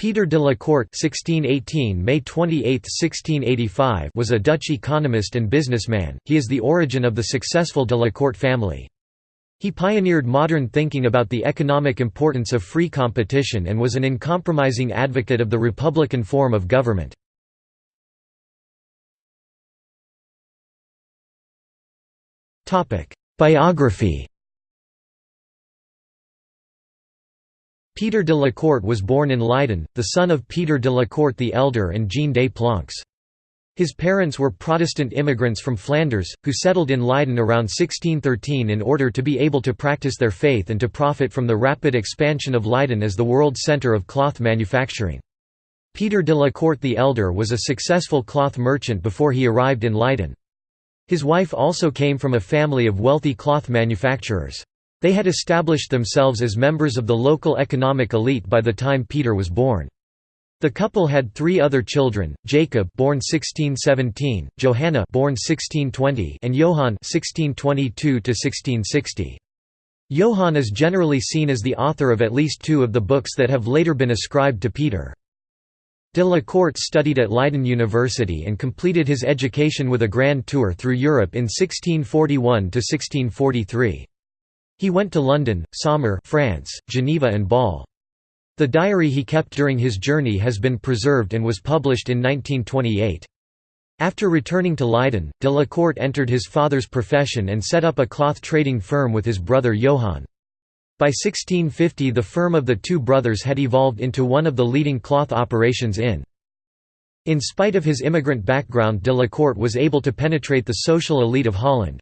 Peter de la Court (1618 May 28, 1685) was a Dutch economist and businessman. He is the origin of the successful de la Court family. He pioneered modern thinking about the economic importance of free competition and was an uncompromising advocate of the republican form of government. Biography Peter de la Court was born in Leiden, the son of Peter de la Court the Elder and Jean des Planques. His parents were Protestant immigrants from Flanders, who settled in Leiden around 1613 in order to be able to practice their faith and to profit from the rapid expansion of Leiden as the world centre of cloth manufacturing. Peter de la Court the Elder was a successful cloth merchant before he arrived in Leiden. His wife also came from a family of wealthy cloth manufacturers. They had established themselves as members of the local economic elite by the time Peter was born. The couple had three other children: Jacob, born 1617; Johanna, born 1620; and Johann, 1622 1660. Johann is generally seen as the author of at least two of the books that have later been ascribed to Peter. De la Court studied at Leiden University and completed his education with a grand tour through Europe in 1641–1643. He went to London, Saumur France, Geneva and Bâle. The diary he kept during his journey has been preserved and was published in 1928. After returning to Leiden, de la Court entered his father's profession and set up a cloth trading firm with his brother Johann. By 1650 the firm of the two brothers had evolved into one of the leading cloth operations in. In spite of his immigrant background de la Court was able to penetrate the social elite of Holland.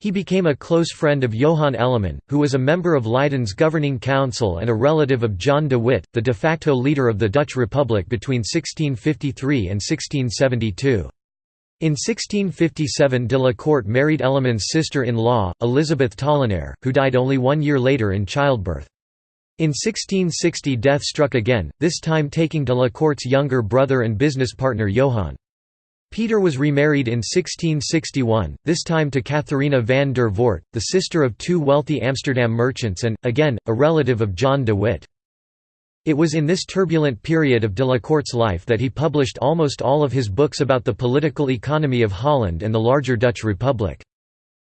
He became a close friend of Johan Elleman, who was a member of Leiden's governing council and a relative of John de Witt, the de facto leader of the Dutch Republic between 1653 and 1672. In 1657 de la Court married Elleman's sister-in-law, Elizabeth Tollenaire, who died only one year later in childbirth. In 1660 death struck again, this time taking de la Court's younger brother and business partner Johann. Peter was remarried in 1661, this time to Catharina van der Voort, the sister of two wealthy Amsterdam merchants and, again, a relative of John de Witt. It was in this turbulent period of de la Court's life that he published almost all of his books about the political economy of Holland and the larger Dutch Republic.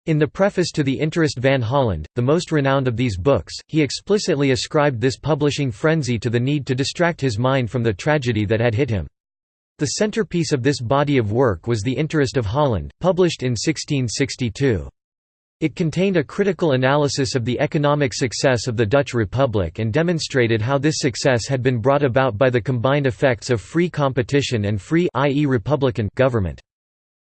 In the preface to the Interest van Holland, the most renowned of these books, he explicitly ascribed this publishing frenzy to the need to distract his mind from the tragedy that had hit him. The centerpiece of this body of work was The Interest of Holland, published in 1662. It contained a critical analysis of the economic success of the Dutch Republic and demonstrated how this success had been brought about by the combined effects of free competition and free i.e. republican government.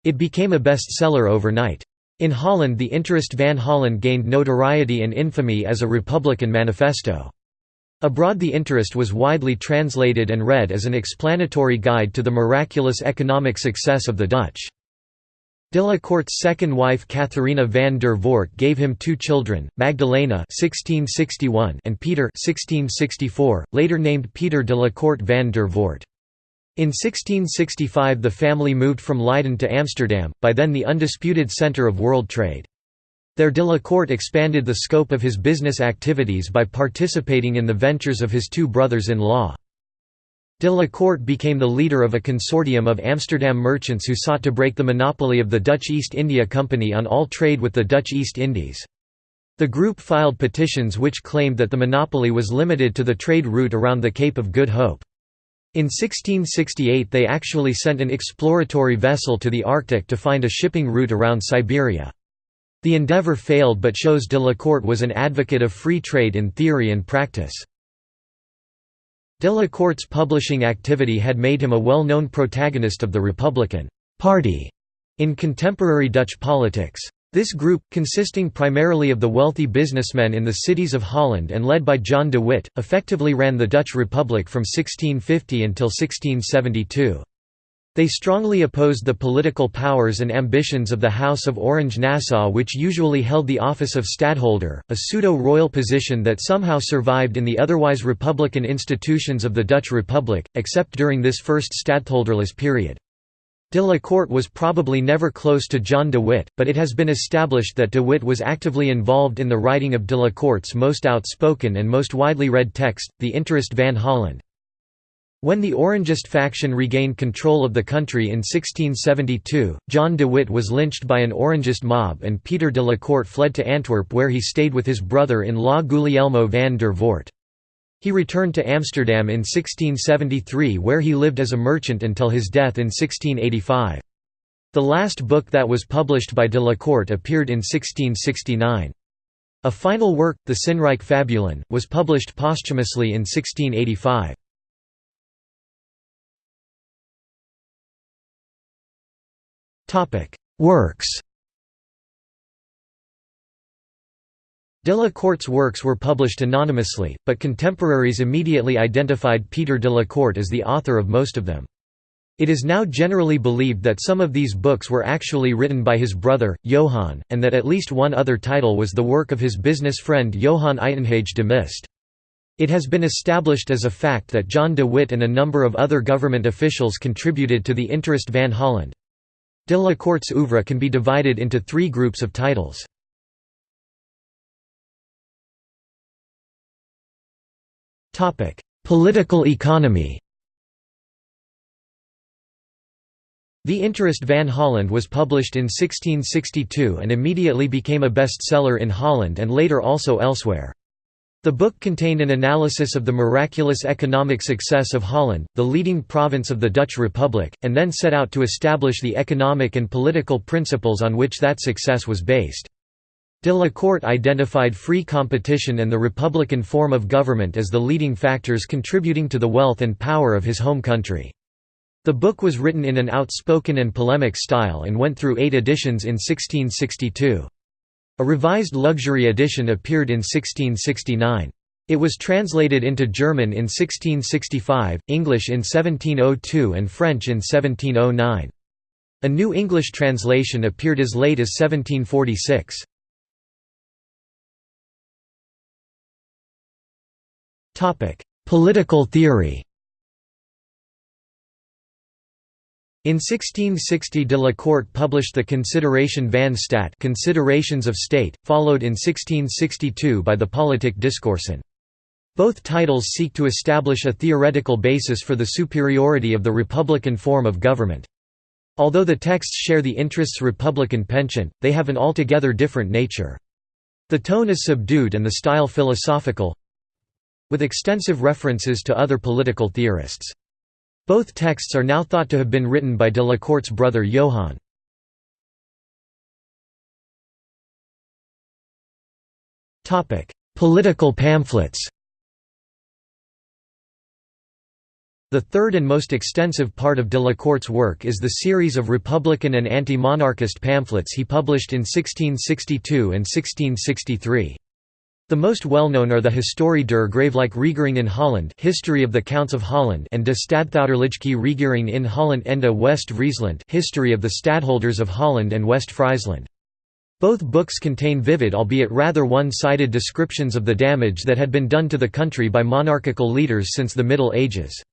It became a bestseller overnight. In Holland the Interest van Holland gained notoriety and infamy as a republican manifesto. Abroad the interest was widely translated and read as an explanatory guide to the miraculous economic success of the Dutch. De la Court's second wife Catharina van der Voort gave him two children, Magdalena (1661) and Peter (1664), later named Peter de la Court van der Voort. In 1665 the family moved from Leiden to Amsterdam, by then the undisputed centre of world trade. There de la Court expanded the scope of his business activities by participating in the ventures of his two brothers-in-law. De la Court became the leader of a consortium of Amsterdam merchants who sought to break the monopoly of the Dutch East India Company on all trade with the Dutch East Indies. The group filed petitions which claimed that the monopoly was limited to the trade route around the Cape of Good Hope. In 1668 they actually sent an exploratory vessel to the Arctic to find a shipping route around Siberia. The endeavour failed but shows de la Court was an advocate of free trade in theory and practice. De la Court's publishing activity had made him a well-known protagonist of the Republican Party in contemporary Dutch politics. This group, consisting primarily of the wealthy businessmen in the cities of Holland and led by John de Witt, effectively ran the Dutch Republic from 1650 until 1672. They strongly opposed the political powers and ambitions of the House of Orange-Nassau which usually held the office of stadtholder, a pseudo-royal position that somehow survived in the otherwise republican institutions of the Dutch Republic, except during this first stadtholderless period. De la Court was probably never close to John de Witt, but it has been established that de Witt was actively involved in the writing of de la Court's most outspoken and most widely read text, The Interest van Holland. When the Orangist faction regained control of the country in 1672, John de Witt was lynched by an Orangist mob and Peter de la Court fled to Antwerp where he stayed with his brother-in-law Guglielmo van der Voort. He returned to Amsterdam in 1673 where he lived as a merchant until his death in 1685. The last book that was published by de la Court appeared in 1669. A final work, the Sinryke Fabulen, was published posthumously in 1685. Works De la Court's works were published anonymously, but contemporaries immediately identified Peter de la Court as the author of most of them. It is now generally believed that some of these books were actually written by his brother, Johann, and that at least one other title was the work of his business friend Johann Uitenhage de Mist. It has been established as a fact that John de Witt and a number of other government officials contributed to the Interest van Holland. De la Court's oeuvre can be divided into three groups of titles. Political economy The Interest van Holland was published in 1662 and immediately became a bestseller in Holland and later also elsewhere. The book contained an analysis of the miraculous economic success of Holland, the leading province of the Dutch Republic, and then set out to establish the economic and political principles on which that success was based. De la Court identified free competition and the republican form of government as the leading factors contributing to the wealth and power of his home country. The book was written in an outspoken and polemic style and went through eight editions in 1662. A revised luxury edition appeared in 1669. It was translated into German in 1665, English in 1702 and French in 1709. A New English translation appeared as late as 1746. Political theory In 1660 de la Court published the Consideration van Staat Considerations of State, followed in 1662 by the Politike Discoursen. Both titles seek to establish a theoretical basis for the superiority of the republican form of government. Although the texts share the interests republican penchant, they have an altogether different nature. The tone is subdued and the style philosophical with extensive references to other political theorists. Both texts are now thought to have been written by de la Court's brother Johann. Political pamphlets The third and most extensive part of de la Court's work is the series of Republican and anti-monarchist pamphlets he published in 1662 and 1663. The most well-known are the Historie der Gravelijke Regering in Holland History of the Counts of Holland and De Stadhouderlijke Regering in Holland Ende West-Friesland History of the Stadholders of Holland and West-Friesland. Both books contain vivid albeit rather one-sided descriptions of the damage that had been done to the country by monarchical leaders since the Middle Ages.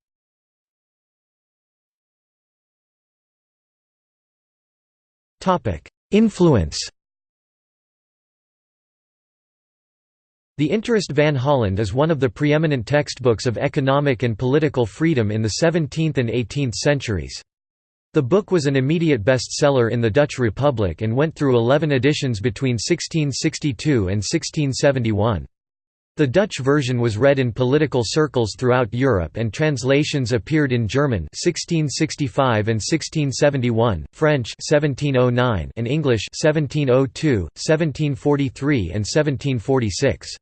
Influence The Interest van Holland is one of the preeminent textbooks of economic and political freedom in the 17th and 18th centuries. The book was an immediate bestseller in the Dutch Republic and went through 11 editions between 1662 and 1671. The Dutch version was read in political circles throughout Europe and translations appeared in German 1665 and 1671, French 1709 and English 1702, 1743 and 1746.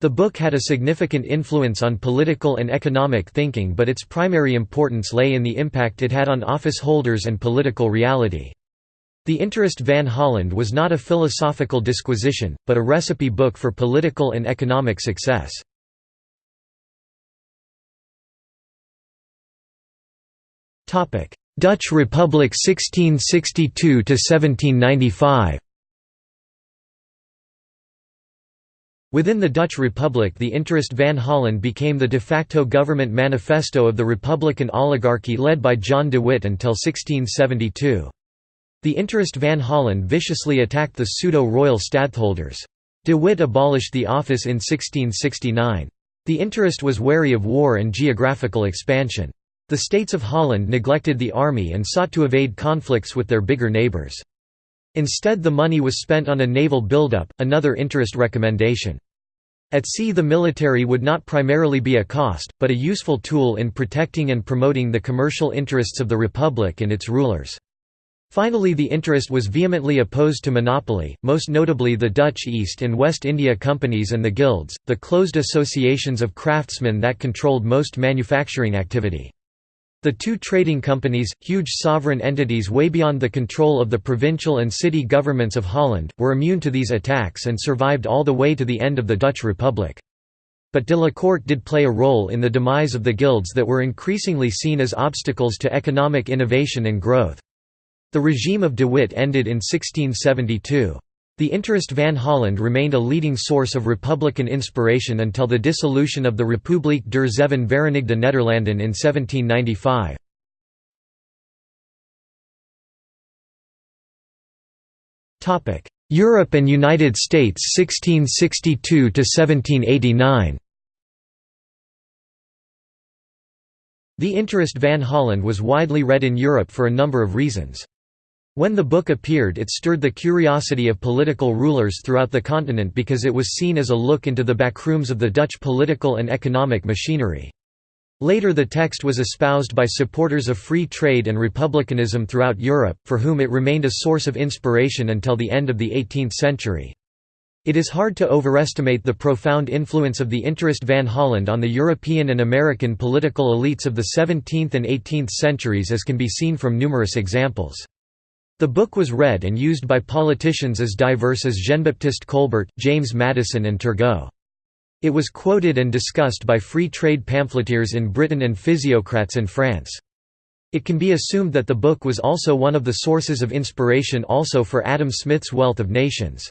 The book had a significant influence on political and economic thinking but its primary importance lay in the impact it had on office holders and political reality. The Interest van Holland was not a philosophical disquisition, but a recipe book for political and economic success. Dutch Republic 1662–1795 Within the Dutch Republic the Interest van Holland became the de facto government manifesto of the Republican oligarchy led by John de Witt until 1672. The Interest van Holland viciously attacked the pseudo-royal stadtholders. De Witt abolished the office in 1669. The interest was wary of war and geographical expansion. The states of Holland neglected the army and sought to evade conflicts with their bigger neighbours. Instead the money was spent on a naval buildup, another interest recommendation. At sea the military would not primarily be a cost, but a useful tool in protecting and promoting the commercial interests of the Republic and its rulers. Finally the interest was vehemently opposed to monopoly, most notably the Dutch East and West India Companies and the guilds, the closed associations of craftsmen that controlled most manufacturing activity. The two trading companies, huge sovereign entities way beyond the control of the provincial and city governments of Holland, were immune to these attacks and survived all the way to the end of the Dutch Republic. But de la Corte did play a role in the demise of the guilds that were increasingly seen as obstacles to economic innovation and growth. The regime of de Witt ended in 1672. The interest Van Holland remained a leading source of republican inspiration until the dissolution of the Republiek der Zeven Verenigde Nederlanden in 1795. Europe and United States 1662–1789 The interest Van Holland was widely read in Europe for a number of reasons. When the book appeared it stirred the curiosity of political rulers throughout the continent because it was seen as a look into the backrooms of the Dutch political and economic machinery. Later the text was espoused by supporters of free trade and republicanism throughout Europe, for whom it remained a source of inspiration until the end of the 18th century. It is hard to overestimate the profound influence of the interest Van Holland on the European and American political elites of the 17th and 18th centuries as can be seen from numerous examples. The book was read and used by politicians as diverse as Jean-Baptiste Colbert, James Madison and Turgot. It was quoted and discussed by free trade pamphleteers in Britain and physiocrats in France. It can be assumed that the book was also one of the sources of inspiration also for Adam Smith's Wealth of Nations.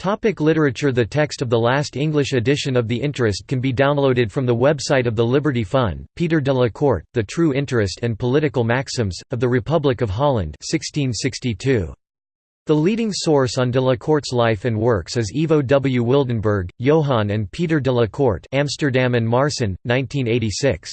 Topic literature The text of the last English edition of The Interest can be downloaded from the website of the Liberty Fund. Peter de la Court, The True Interest and Political Maxims, of the Republic of Holland 1662. The leading source on de la Court's life and works is Ivo W. Wildenberg, Johann and Peter de la Court Amsterdam and Maarssen, 1986.